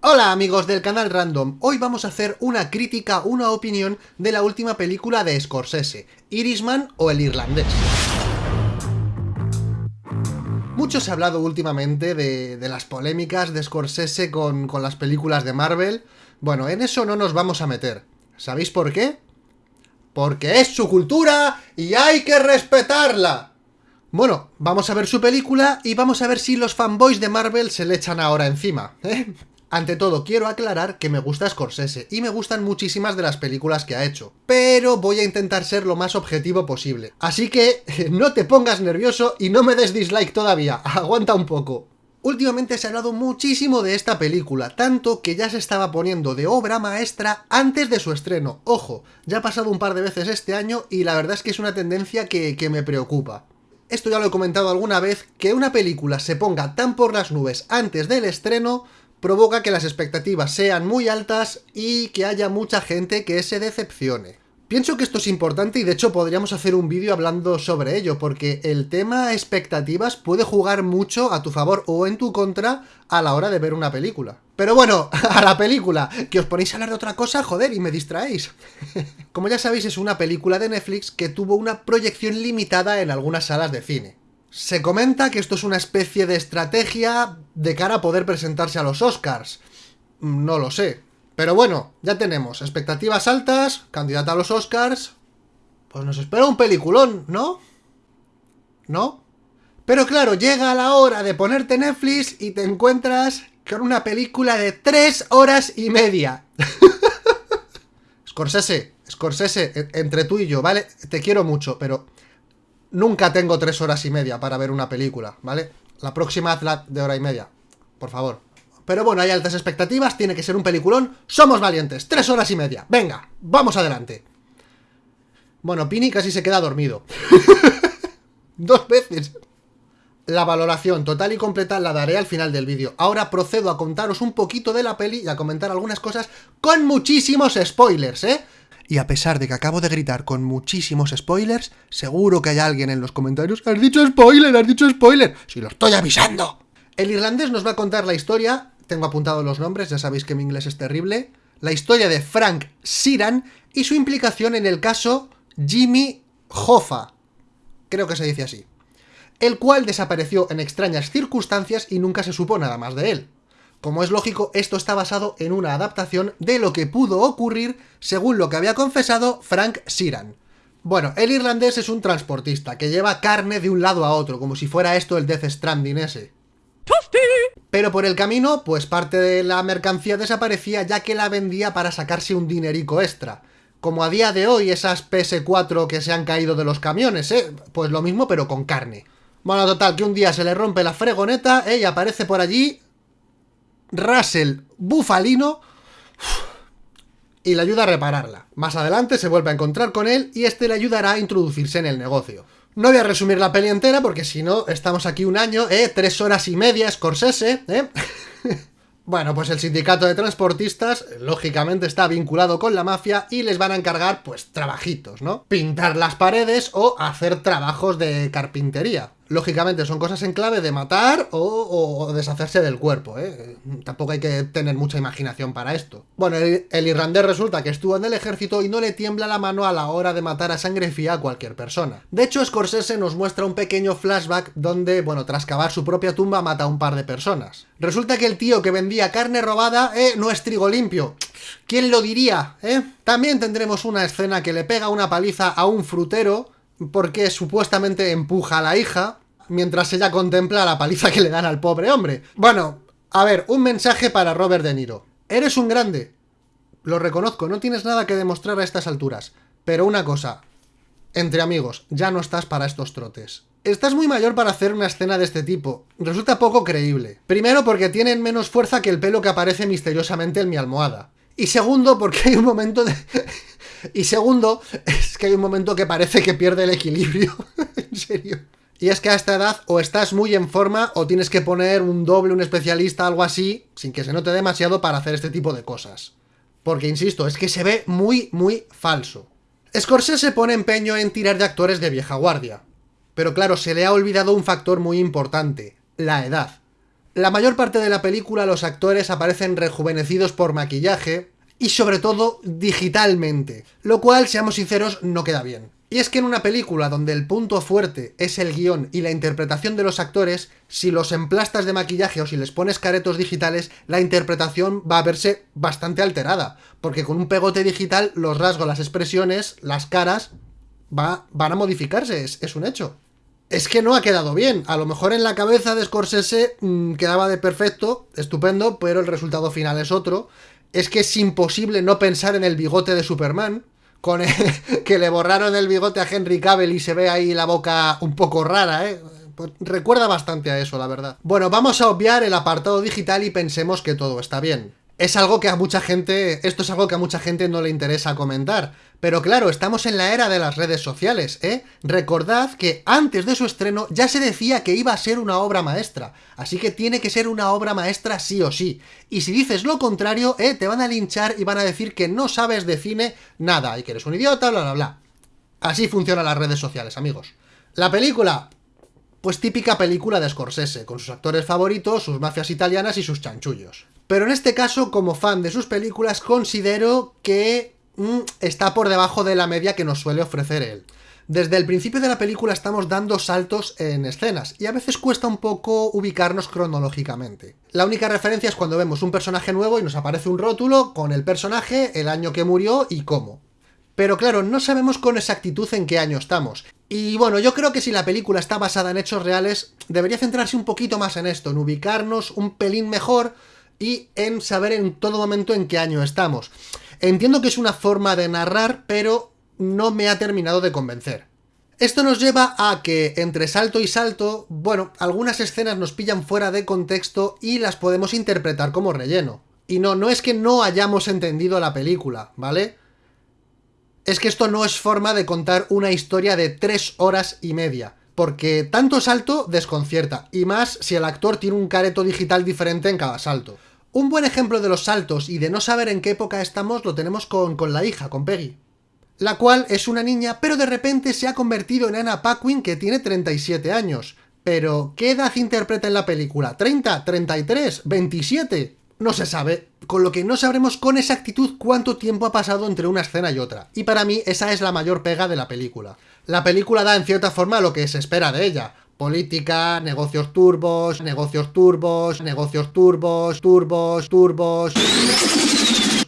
Hola amigos del canal Random, hoy vamos a hacer una crítica, una opinión de la última película de Scorsese, Irishman o El Irlandés. Mucho se ha hablado últimamente de, las polémicas de Scorsese con, con las películas de Marvel. Bueno, en eso no nos vamos a meter. ¿Sabéis por qué? Porque es su cultura y hay que respetarla. Bueno, vamos a ver su película y vamos a ver si los fanboys de Marvel se le echan ahora encima, ¿eh? Ante todo, quiero aclarar que me gusta Scorsese, y me gustan muchísimas de las películas que ha hecho, pero voy a intentar ser lo más objetivo posible. Así que, no te pongas nervioso y no me des dislike todavía, aguanta un poco. Últimamente se ha hablado muchísimo de esta película, tanto que ya se estaba poniendo de obra maestra antes de su estreno. Ojo, ya ha pasado un par de veces este año y la verdad es que es una tendencia que, que me preocupa. Esto ya lo he comentado alguna vez, que una película se ponga tan por las nubes antes del estreno provoca que las expectativas sean muy altas y que haya mucha gente que se decepcione. Pienso que esto es importante y de hecho podríamos hacer un vídeo hablando sobre ello, porque el tema expectativas puede jugar mucho a tu favor o en tu contra a la hora de ver una película. Pero bueno, a la película, que os ponéis a hablar de otra cosa, joder, y me distraéis. Como ya sabéis, es una película de Netflix que tuvo una proyección limitada en algunas salas de cine. Se comenta que esto es una especie de estrategia de cara a poder presentarse a los Oscars. No lo sé. Pero bueno, ya tenemos expectativas altas, candidata a los Oscars... Pues nos espera un peliculón, ¿no? ¿No? Pero claro, llega la hora de ponerte Netflix y te encuentras con una película de tres horas y media. Scorsese, Scorsese, entre tú y yo, ¿vale? Te quiero mucho, pero nunca tengo tres horas y media para ver una película, ¿vale? La próxima hazla de hora y media, por favor. Pero bueno, hay altas expectativas, tiene que ser un peliculón. ¡Somos valientes! ¡Tres horas y media! ¡Venga! ¡Vamos adelante! Bueno, Pini casi se queda dormido. Dos veces. La valoración total y completa la daré al final del vídeo. Ahora procedo a contaros un poquito de la peli y a comentar algunas cosas con muchísimos spoilers, ¿eh? Y a pesar de que acabo de gritar con muchísimos spoilers, seguro que hay alguien en los comentarios ¡Has dicho spoiler! ¡Has dicho spoiler! ¡Si lo estoy avisando! El irlandés nos va a contar la historia, tengo apuntado los nombres, ya sabéis que mi inglés es terrible, la historia de Frank Siran y su implicación en el caso Jimmy Hoffa, creo que se dice así, el cual desapareció en extrañas circunstancias y nunca se supo nada más de él. Como es lógico, esto está basado en una adaptación de lo que pudo ocurrir según lo que había confesado Frank Siran. Bueno, el irlandés es un transportista que lleva carne de un lado a otro, como si fuera esto el Death Stranding ese. Pero por el camino, pues parte de la mercancía desaparecía ya que la vendía para sacarse un dinerico extra. Como a día de hoy esas PS4 que se han caído de los camiones, ¿eh? Pues lo mismo pero con carne. Bueno, total, que un día se le rompe la fregoneta, ¿eh? Y aparece por allí Russell Bufalino y le ayuda a repararla. Más adelante se vuelve a encontrar con él y este le ayudará a introducirse en el negocio. No voy a resumir la peli entera porque si no estamos aquí un año, ¿eh? Tres horas y media, Scorsese, ¿eh? Bueno, pues el sindicato de transportistas, lógicamente, está vinculado con la mafia y les van a encargar, pues, trabajitos, ¿no? Pintar las paredes o hacer trabajos de carpintería. Lógicamente son cosas en clave de matar o, deshacerse del cuerpo, ¿eh? Tampoco hay que tener mucha imaginación para esto. Bueno, el, irlandés resulta que estuvo en el ejército y no le tiembla la mano a la hora de matar a sangre fría a cualquier persona. De hecho, Scorsese nos muestra un pequeño flashback donde, bueno, tras cavar su propia tumba mata a un par de personas. Resulta que el tío que vendía carne robada, eh, no es trigo limpio. ¿Quién lo diría, eh? También tendremos una escena que le pega una paliza a un frutero porque supuestamente empuja a la hija, mientras ella contempla la paliza que le dan al pobre hombre. Bueno, a ver, un mensaje para Robert De Niro. Eres un grande. Lo reconozco, no tienes nada que demostrar a estas alturas. Pero una cosa, entre amigos, ya no estás para estos trotes. Estás muy mayor para hacer una escena de este tipo. Resulta poco creíble. Primero porque tienen menos fuerza que el pelo que aparece misteriosamente en mi almohada. Y segundo porque hay un momento de... Y segundo, es que hay un momento que parece que pierde el equilibrio. en serio. Y es que a esta edad o estás muy en forma o tienes que poner un doble, un especialista, algo así, sin que se note demasiado para hacer este tipo de cosas. Porque, insisto, es que se ve muy, muy falso. Scorsese pone empeño en tirar de actores de vieja guardia. Pero claro, se le ha olvidado un factor muy importante, la edad. La mayor parte de la película los actores aparecen rejuvenecidos por maquillaje y sobre todo digitalmente, lo cual, seamos sinceros, no queda bien. Y es que en una película donde el punto fuerte es el guion y la interpretación de los actores, si los emplastas de maquillaje o si les pones caretos digitales, la interpretación va a verse bastante alterada, porque con un pegote digital los rasgos, las expresiones, las caras, va, van a modificarse, es, un hecho. Es que no ha quedado bien, a lo mejor en la cabeza de Scorsese mm, quedaba de perfecto, estupendo, pero el resultado final es otro. Es que es imposible no pensar en el bigote de Superman, con que le borraron el bigote a Henry Cavill y se ve ahí la boca un poco rara, ¿eh? Pues recuerda bastante a eso, la verdad. Bueno, vamos a obviar el apartado digital y pensemos que todo está bien. Es algo que a mucha gente... Esto es algo que a mucha gente no le interesa comentar. Pero claro, estamos en la era de las redes sociales, ¿eh? Recordad que antes de su estreno ya se decía que iba a ser una obra maestra, así que tiene que ser una obra maestra sí o sí. Y si dices lo contrario, ¿eh? Te van a linchar y van a decir que no sabes de cine nada, y que eres un idiota, bla bla bla. Así funcionan las redes sociales, amigos. La película, pues típica película de Scorsese, con sus actores favoritos, sus mafias italianas y sus chanchullos. Pero en este caso, como fan de sus películas, considero que mm, está por debajo de la media que nos suele ofrecer él. Desde el principio de la película estamos dando saltos en escenas, y a veces cuesta un poco ubicarnos cronológicamente. La única referencia es cuando vemos un personaje nuevo y nos aparece un rótulo con el personaje, el año que murió y cómo. Pero claro, no sabemos con exactitud en qué año estamos. Y bueno, yo creo que si la película está basada en hechos reales, debería centrarse un poquito más en esto, en ubicarnos un pelín mejor, y en saber en todo momento en qué año estamos. Entiendo que es una forma de narrar, pero no me ha terminado de convencer. Esto nos lleva a que entre salto y salto, bueno, algunas escenas nos pillan fuera de contexto y las podemos interpretar como relleno. Y no, no es que no hayamos entendido la película, ¿vale? Es que esto no es forma de contar una historia de tres horas y media, porque tanto salto desconcierta, y más si el actor tiene un careto digital diferente en cada salto. Un buen ejemplo de los saltos y de no saber en qué época estamos lo tenemos con, la hija, con Peggy. La cual es una niña, pero de repente se ha convertido en Anna Paquin que tiene 37 años. Pero, ¿qué edad interpreta en la película? ¿30? ¿33? ¿27? No se sabe, con lo que no sabremos con exactitud cuánto tiempo ha pasado entre una escena y otra. Y para mí esa es la mayor pega de la película. La película da en cierta forma lo que se espera de ella, Política, negocios turbos, negocios turbos, negocios turbos, turbos, turbos,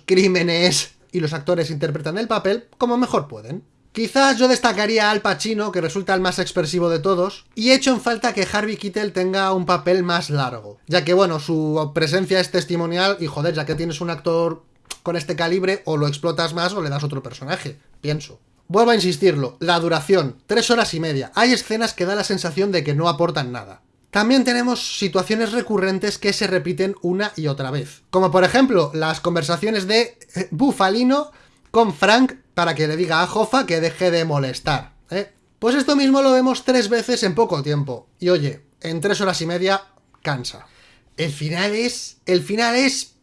crímenes... Y los actores interpretan el papel como mejor pueden. Quizás yo destacaría a Al Pacino, que resulta el más expresivo de todos, y he hecho en falta que Harvey Keitel tenga un papel más largo, ya que bueno, su presencia es testimonial y joder, ya que tienes un actor con este calibre, o lo explotas más o le das otro personaje, pienso. Vuelvo a insistirlo, la duración, tres horas y media. Hay escenas que da la sensación de que no aportan nada. También tenemos situaciones recurrentes que se repiten una y otra vez. Como por ejemplo, las conversaciones de eh, Bufalino con Frank para que le diga a Hoffa que deje de molestar. ¿eh? Pues esto mismo lo vemos tres veces en poco tiempo. Y oye, en tres horas y media, cansa. El final es... El final es...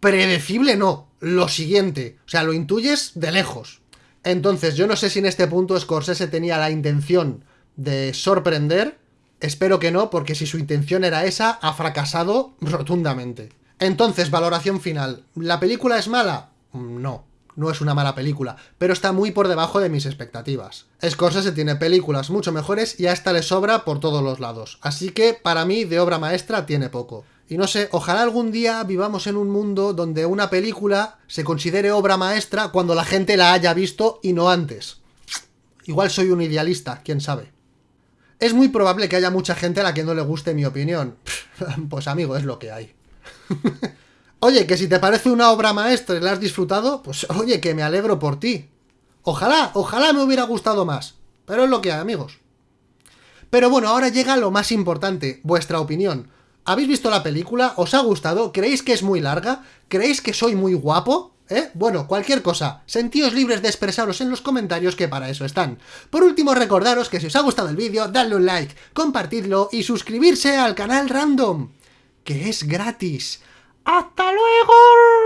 Predecible no. Lo siguiente. O sea, lo intuyes de lejos. Entonces, yo no sé si en este punto Scorsese tenía la intención de sorprender. Espero que no, porque si su intención era esa, ha fracasado rotundamente. Entonces, valoración final. ¿La película es mala? No, no es una mala película, pero está muy por debajo de mis expectativas. Scorsese tiene películas mucho mejores y a esta le sobra por todos los lados, así que para mí de obra maestra tiene poco. Y no sé, ojalá algún día vivamos en un mundo donde una película se considere obra maestra cuando la gente la haya visto y no antes. Igual soy un idealista, quién sabe. Es muy probable que haya mucha gente a la que no le guste mi opinión. Pues amigo, es lo que hay. oye, que si te parece una obra maestra y la has disfrutado, pues oye, que me alegro por ti. Ojalá, ojalá me hubiera gustado más. Pero es lo que hay, amigos. Pero bueno, ahora llega lo más importante, vuestra opinión. ¿Habéis visto la película? ¿Os ha gustado? ¿Creéis que es muy larga? ¿Creéis que soy muy guapo? ¿Eh? Bueno, cualquier cosa, sentíos libres de expresaros en los comentarios que para eso están. Por último, recordaros que si os ha gustado el vídeo, dadle un like, compartidlo y suscribirse al canal Random, que es gratis. ¡Hasta luego!